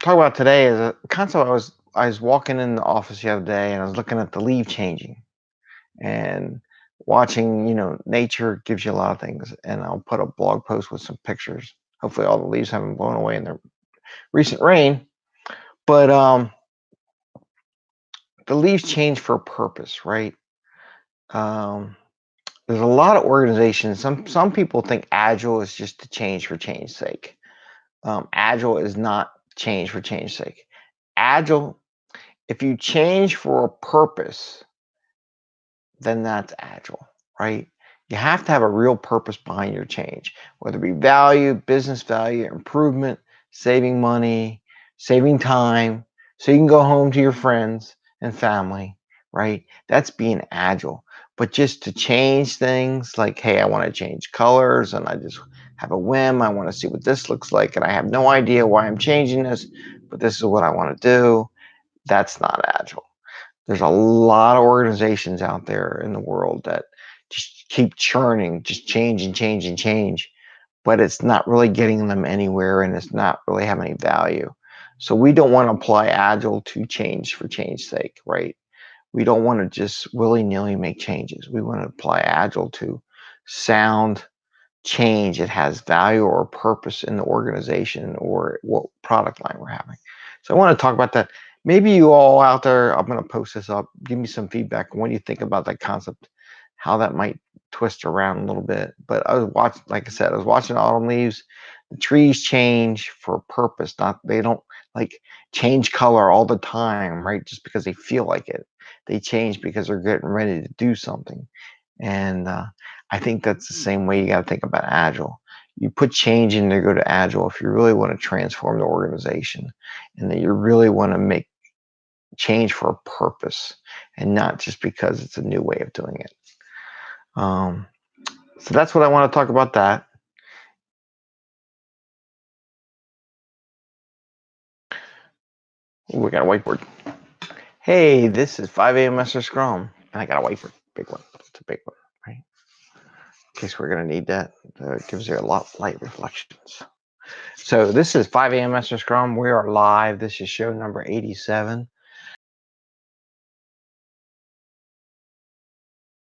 talk about today is a concept I was I was walking in the office the other day and I was looking at the leaf changing and watching, you know, nature gives you a lot of things. And I'll put a blog post with some pictures. Hopefully all the leaves haven't blown away in the recent rain. But um the leaves change for a purpose, right? Um there's a lot of organizations. Some some people think agile is just to change for change's sake. Um, agile is not change for change sake. Agile, if you change for a purpose, then that's agile, right? You have to have a real purpose behind your change, whether it be value, business value, improvement, saving money, saving time, so you can go home to your friends and family, right? That's being agile. But just to change things like, hey, I want to change colors and I just have a whim. I want to see what this looks like. And I have no idea why I'm changing this, but this is what I want to do. That's not agile. There's a lot of organizations out there in the world that just keep churning, just change and change and change, but it's not really getting them anywhere and it's not really having any value. So we don't want to apply agile to change for change's sake, right? We don't want to just willy-nilly make changes. We want to apply agile to sound change that has value or purpose in the organization or what product line we're having. So I want to talk about that. Maybe you all out there, I'm going to post this up. Give me some feedback what you think about that concept, how that might twist around a little bit. But I was watching, like I said, I was watching autumn leaves. The trees change for a purpose, not they don't like change color all the time, right? Just because they feel like it. They change because they're getting ready to do something. And uh, I think that's the same way you got to think about Agile. You put change in to go to Agile if you really want to transform the organization and that you really want to make change for a purpose and not just because it's a new way of doing it. Um, so that's what I want to talk about that. Ooh, we got a whiteboard. Hey, this is 5 a.m. Master Scrum. And I got a whiteboard, big one. It's a big one, case we're going to need that. It gives you a lot of light reflections. So this is 5 a.m. Master Scrum. We are live. This is show number 87.